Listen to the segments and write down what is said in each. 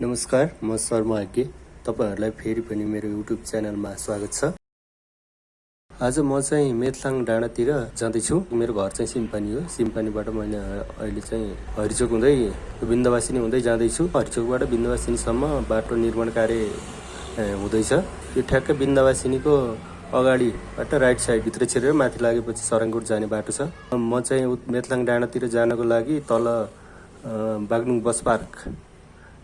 नमस्कार म शर्मा आज्ञे तपाईँहरूलाई फेरि पनि मेरो युट्युब च्यानलमा स्वागत छ। आज म चाहिँ मेथलाङ डाँडातिर जाँदैछु। मेरो घर चाहिँ सिम्पानी हो। सिम्पानीबाट मैले अहिले चाहिँ हरिचोक हुँदै बिन्दवासिनी हुँदै जाँदैछु। हरिचोकबाट बिन्दवासिनीसम्म बाटो निर्माण कार्य हुँदैछ। यो ठ्याक्कै बिन्दवासिनीको अगाडिबाट राइट साइडभित्र छिरेर माथि लागेपछि सराङकोट जाने बाटो छ। म चाहिँ मेथलाङ डाँडातिर जानको लागि तल बागलुङ बस पार्क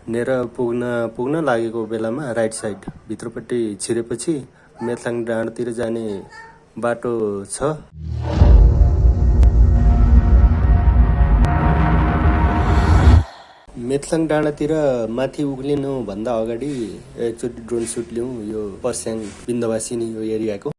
नेर पुग्न पुग्न लागेको बेलामा राइट साइड भित्रपट्टि छिरेपछि मेथलाङ डाँडातिर जाने बाटो छ। मेथलाङ डाँडातिर माथि उक्लिनुभन्दा अगाडि एकचोटि ड्रोन सुट लिउँ यो पर्स्याङ बिन्दवासिनी यो एरियाको।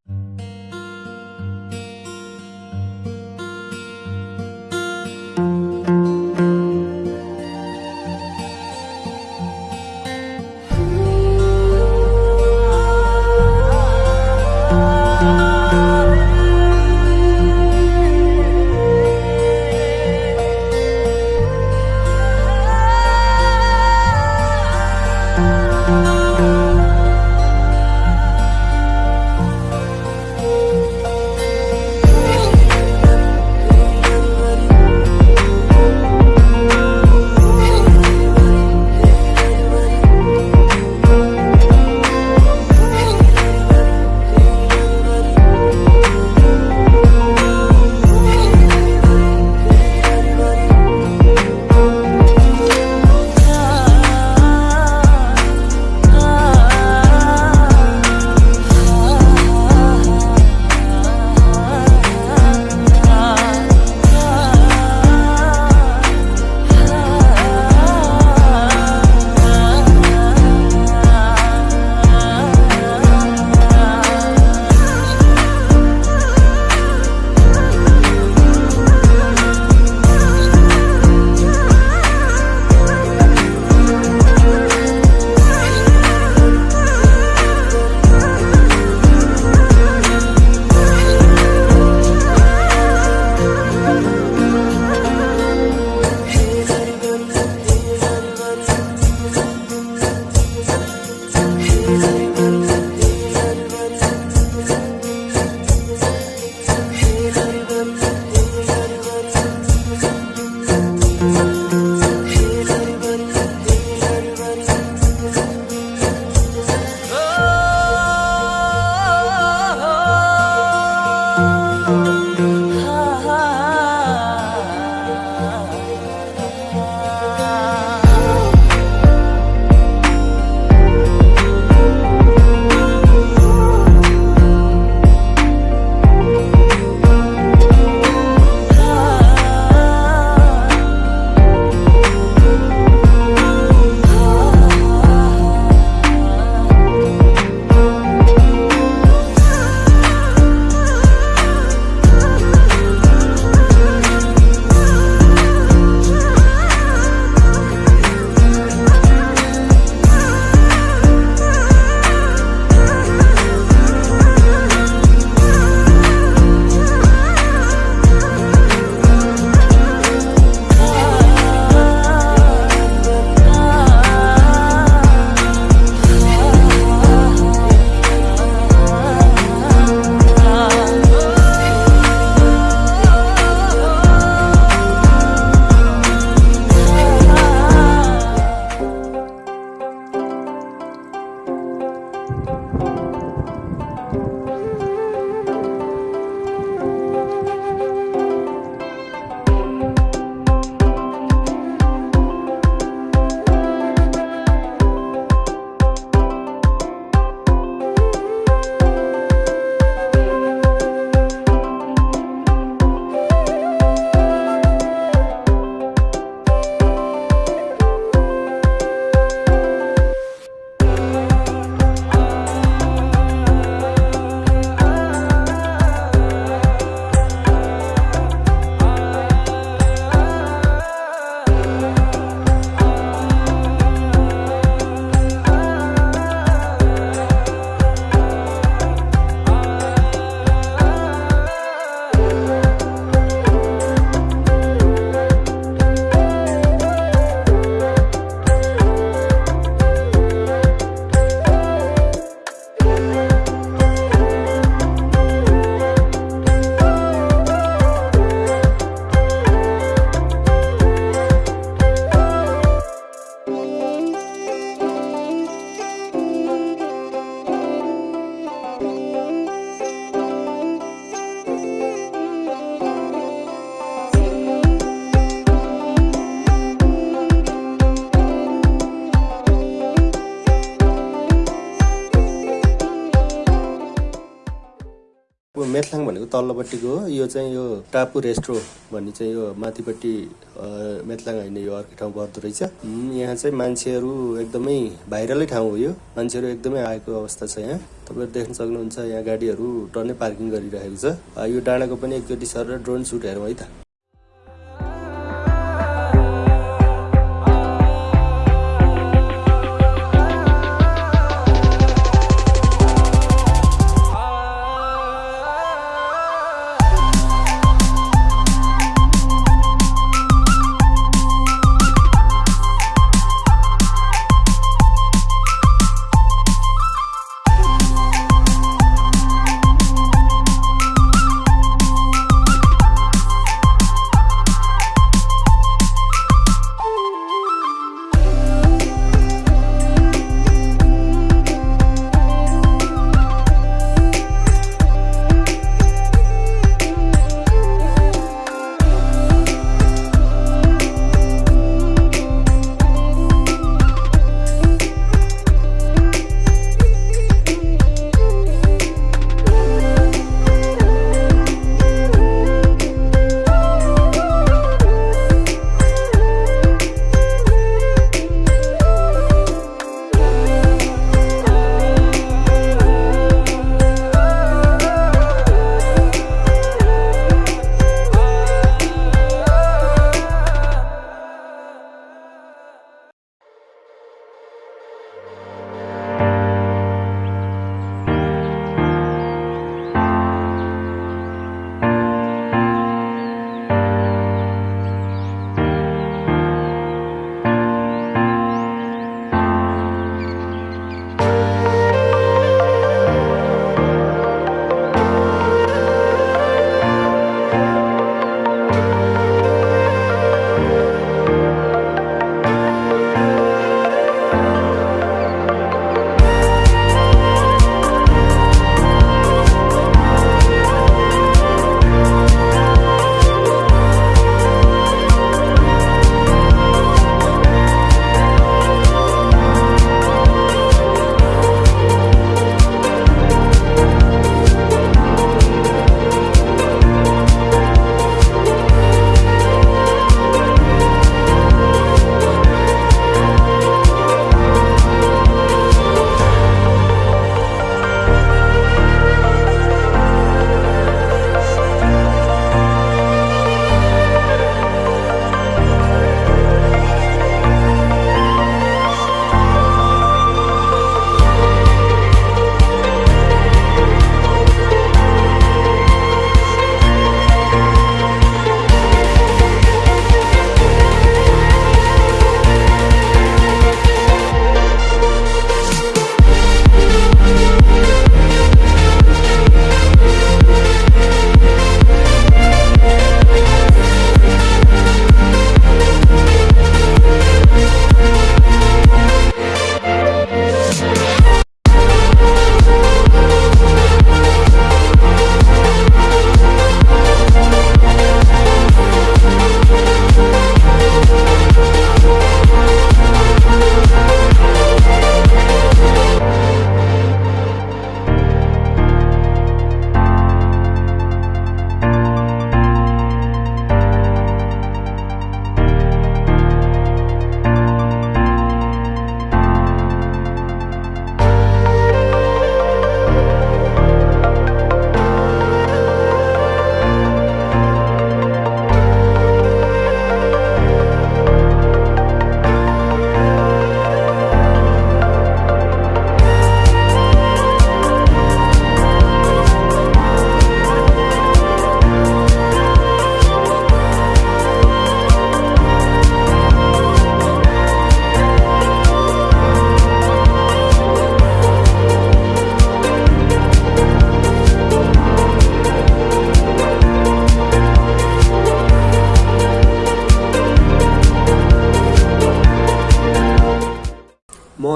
तल्लोपट्टिको हो यो चाहिँ यो टापु रेस्ट्रो भन्ने चाहिँ यो माथिपट्टि अ, मेथलाङ होइन यो अर्कै ठाउँ पर्दो रहेछ। यहाँ चाहिँ मान्छेहरू एकदमै भाइरलै ठाउँ हो यो। मान्छेहरू एकदमै आएको अवस्था छ यहाँ। तपाईँहरू देख्न सक्नुहुन्छ यहाँ गाडीहरू टन्नै पार्किङ गरिरहेको छ। यो डाँडाको पनि एकचोटि सर ड्रोन सुट हेरौँ है त।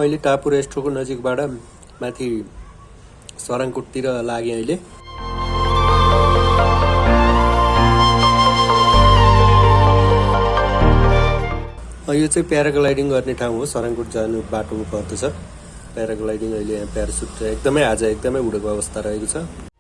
अहिले टापु रेस्ट्रोको नजिकबाट माथि सराङकोटतिर लागेँ अहिले। यो चाहिँ प्याराग्लाइडिङ गर्ने ठाउँ हो सराङकोट जानु बाटोमा पर्दछ। प्याराग्लाइडिङ अहिले यहाँ प्यारासुट एकदमै आज एकदमै उडेको अवस्था रहेको छ।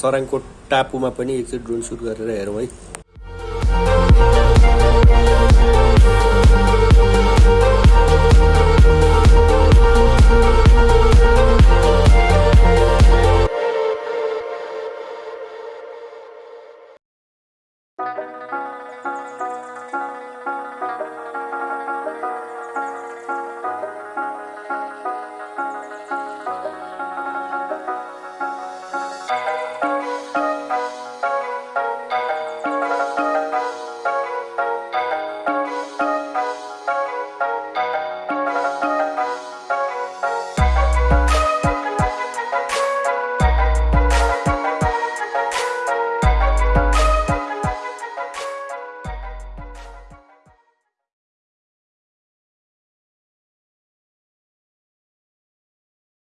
सराङको टापुमा पनि एकचोटि ड्रोन सुट गरेर हेरौँ है।